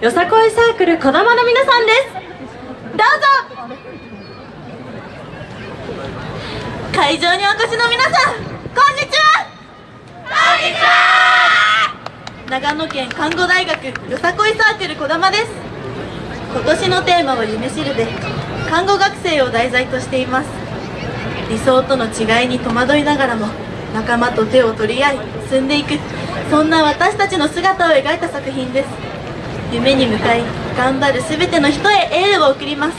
よさこいサークルこだまの皆さんですどうぞ。会場にお越しの皆さんこんにちはこんにちは長野県看護大学よさこいサークルこだまです今年のテーマは夢知るで看護学生を題材としています理想との違いに戸惑いながらも仲間と手を取り合い進んでいくそんな私たちの姿を描いた作品です夢に向かい頑張る全ての人へエールを送ります。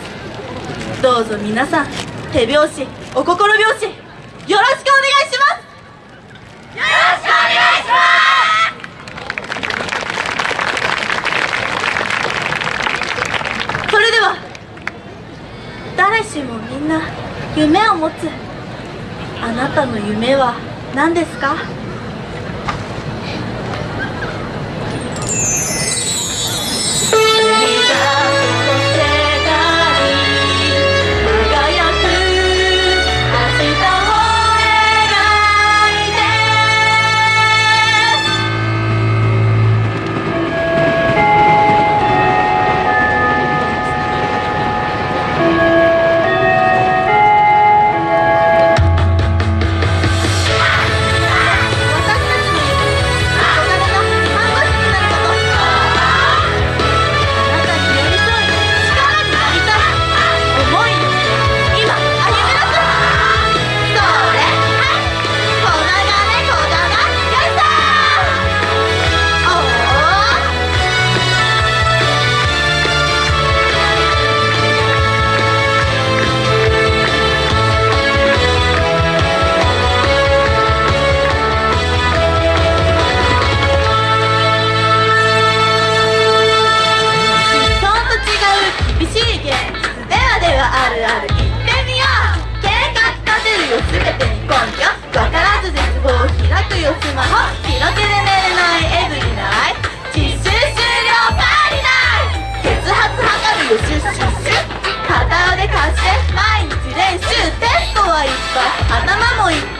どうぞ皆さん手拍子お心拍子よろしくお願いします。よろしくお願いします。それでは誰しもみんな夢を持つあなたの夢は何ですか？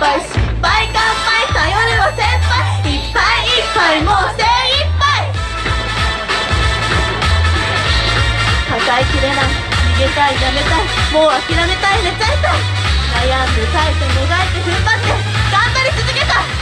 敗失敗乾杯頼れば先輩いっぱいいっぱいもう精一杯。抱えきれない逃げたいやめたいもう諦めたい寝ちゃいたい。悩んで耐えてもがいて踏ん張って頑張り続けた